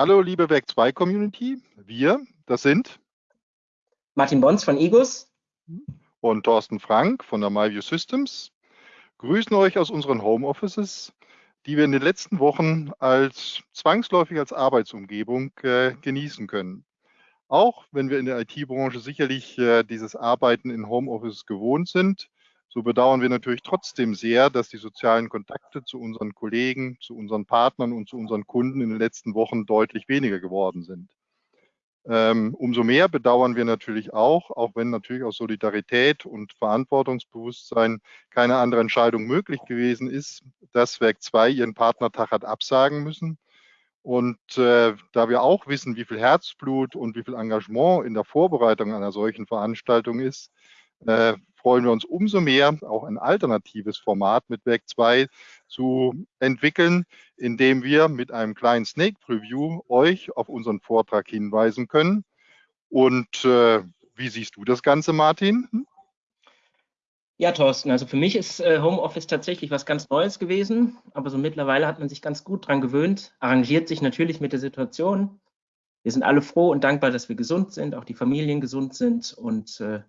Hallo, liebe Werk 2 Community. Wir, das sind Martin Bons von IGUS und Thorsten Frank von der MyView Systems. Grüßen euch aus unseren Homeoffices, die wir in den letzten Wochen als zwangsläufig als Arbeitsumgebung äh, genießen können. Auch wenn wir in der IT-Branche sicherlich äh, dieses Arbeiten in Homeoffice gewohnt sind, so bedauern wir natürlich trotzdem sehr, dass die sozialen Kontakte zu unseren Kollegen, zu unseren Partnern und zu unseren Kunden in den letzten Wochen deutlich weniger geworden sind. Ähm, umso mehr bedauern wir natürlich auch, auch wenn natürlich aus Solidarität und Verantwortungsbewusstsein keine andere Entscheidung möglich gewesen ist, dass Werk 2 ihren Partnertag hat absagen müssen. Und äh, da wir auch wissen, wie viel Herzblut und wie viel Engagement in der Vorbereitung einer solchen Veranstaltung ist, äh, freuen wir uns umso mehr, auch ein alternatives Format mit Werk 2 zu entwickeln, indem wir mit einem kleinen Snake Preview euch auf unseren Vortrag hinweisen können. Und äh, wie siehst du das Ganze, Martin? Hm? Ja, Thorsten, also für mich ist äh, Homeoffice tatsächlich was ganz Neues gewesen, aber so mittlerweile hat man sich ganz gut dran gewöhnt, arrangiert sich natürlich mit der Situation. Wir sind alle froh und dankbar, dass wir gesund sind, auch die Familien gesund sind und äh,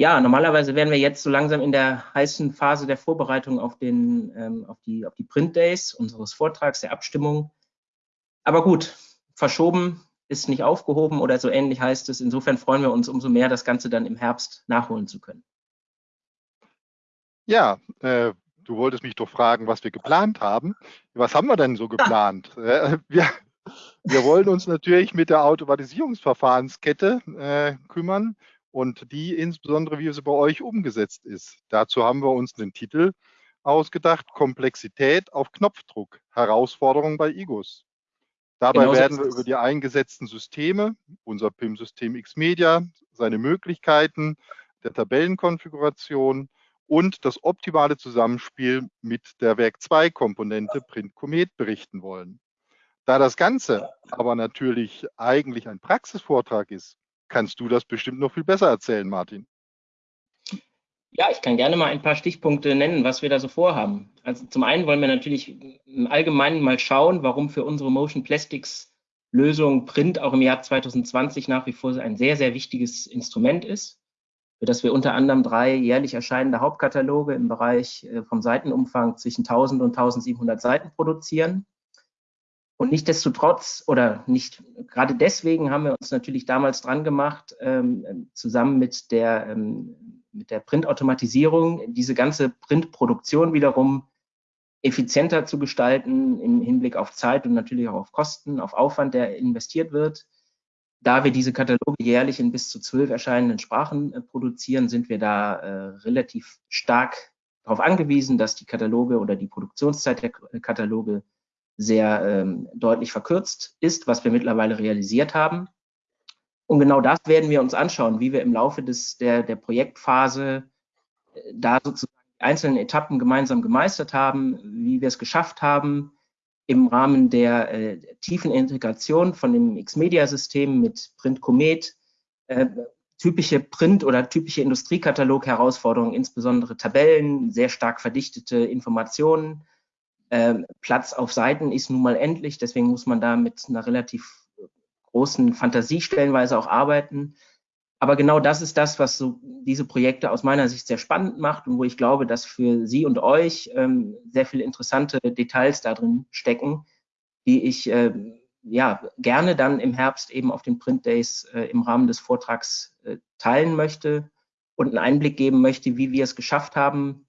ja, normalerweise wären wir jetzt so langsam in der heißen Phase der Vorbereitung auf, den, ähm, auf, die, auf die Print Days unseres Vortrags, der Abstimmung. Aber gut, verschoben ist nicht aufgehoben oder so ähnlich heißt es. Insofern freuen wir uns umso mehr, das Ganze dann im Herbst nachholen zu können. Ja, äh, du wolltest mich doch fragen, was wir geplant haben. Was haben wir denn so geplant? Äh, wir, wir wollen uns natürlich mit der Automatisierungsverfahrenskette äh, kümmern und die insbesondere, wie sie bei euch umgesetzt ist. Dazu haben wir uns den Titel ausgedacht, Komplexität auf Knopfdruck, Herausforderung bei IGOS. Dabei genau werden wir über die eingesetzten Systeme, unser PIM-System Xmedia, seine Möglichkeiten der Tabellenkonfiguration und das optimale Zusammenspiel mit der Werk 2 Komponente Print Comet berichten wollen. Da das Ganze aber natürlich eigentlich ein Praxisvortrag ist, kannst du das bestimmt noch viel besser erzählen, Martin. Ja, ich kann gerne mal ein paar Stichpunkte nennen, was wir da so vorhaben. Also zum einen wollen wir natürlich im Allgemeinen mal schauen, warum für unsere Motion Plastics Lösung Print auch im Jahr 2020 nach wie vor ein sehr, sehr wichtiges Instrument ist, für das wir unter anderem drei jährlich erscheinende Hauptkataloge im Bereich äh, vom Seitenumfang zwischen 1000 und 1700 Seiten produzieren. Und nichtdestotrotz oder nicht gerade deswegen haben wir uns natürlich damals dran gemacht, ähm, zusammen mit der, ähm, mit der Printautomatisierung diese ganze Printproduktion wiederum effizienter zu gestalten im Hinblick auf Zeit und natürlich auch auf Kosten, auf Aufwand, der investiert wird. Da wir diese Kataloge jährlich in bis zu zwölf erscheinenden Sprachen äh, produzieren, sind wir da äh, relativ stark darauf angewiesen, dass die Kataloge oder die Produktionszeit der Kataloge sehr ähm, deutlich verkürzt ist, was wir mittlerweile realisiert haben. Und genau das werden wir uns anschauen, wie wir im Laufe des, der, der Projektphase äh, da sozusagen die einzelnen Etappen gemeinsam gemeistert haben, wie wir es geschafft haben, im Rahmen der äh, tiefen Integration von dem Xmedia-System mit Print Comet äh, typische Print- oder typische Industriekatalog-Herausforderungen, insbesondere Tabellen, sehr stark verdichtete Informationen, Platz auf Seiten ist nun mal endlich, deswegen muss man da mit einer relativ großen Fantasie stellenweise auch arbeiten. Aber genau das ist das, was so diese Projekte aus meiner Sicht sehr spannend macht und wo ich glaube, dass für Sie und euch ähm, sehr viele interessante Details da drin stecken, die ich äh, ja gerne dann im Herbst eben auf den Print Days äh, im Rahmen des Vortrags äh, teilen möchte und einen Einblick geben möchte, wie wir es geschafft haben,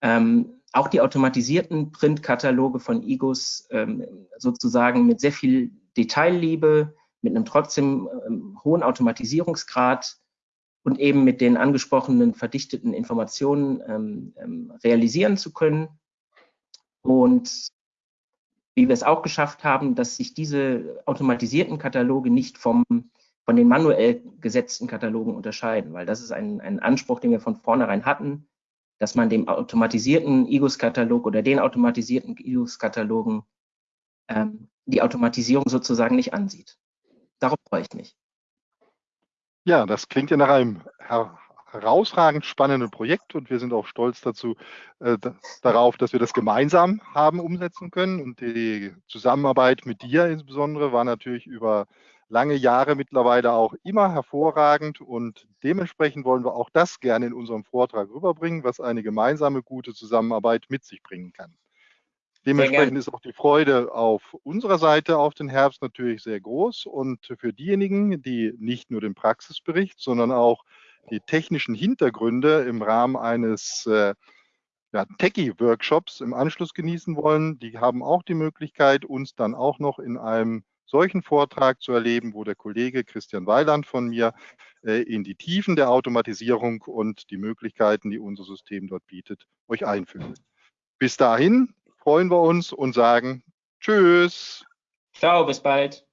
ähm, auch die automatisierten Printkataloge von IGOS ähm, sozusagen mit sehr viel Detailliebe, mit einem trotzdem ähm, hohen Automatisierungsgrad und eben mit den angesprochenen verdichteten Informationen ähm, ähm, realisieren zu können. Und wie wir es auch geschafft haben, dass sich diese automatisierten Kataloge nicht vom, von den manuell gesetzten Katalogen unterscheiden, weil das ist ein, ein Anspruch, den wir von vornherein hatten dass man dem automatisierten IGUS-Katalog oder den automatisierten IGUS-Katalogen ähm, die Automatisierung sozusagen nicht ansieht. Darauf freue ich mich. Ja, das klingt ja nach einem her herausragend spannenden Projekt und wir sind auch stolz dazu, äh, darauf, dass wir das gemeinsam haben umsetzen können. Und die Zusammenarbeit mit dir insbesondere war natürlich über lange Jahre mittlerweile auch immer hervorragend. Und dementsprechend wollen wir auch das gerne in unserem Vortrag rüberbringen, was eine gemeinsame gute Zusammenarbeit mit sich bringen kann. Dementsprechend ist auch die Freude auf unserer Seite auf den Herbst natürlich sehr groß. Und für diejenigen, die nicht nur den Praxisbericht, sondern auch die technischen Hintergründe im Rahmen eines äh, ja, Techie-Workshops im Anschluss genießen wollen, die haben auch die Möglichkeit, uns dann auch noch in einem solchen Vortrag zu erleben, wo der Kollege Christian Weiland von mir äh, in die Tiefen der Automatisierung und die Möglichkeiten, die unser System dort bietet, euch einführt. Bis dahin freuen wir uns und sagen Tschüss. Ciao, bis bald.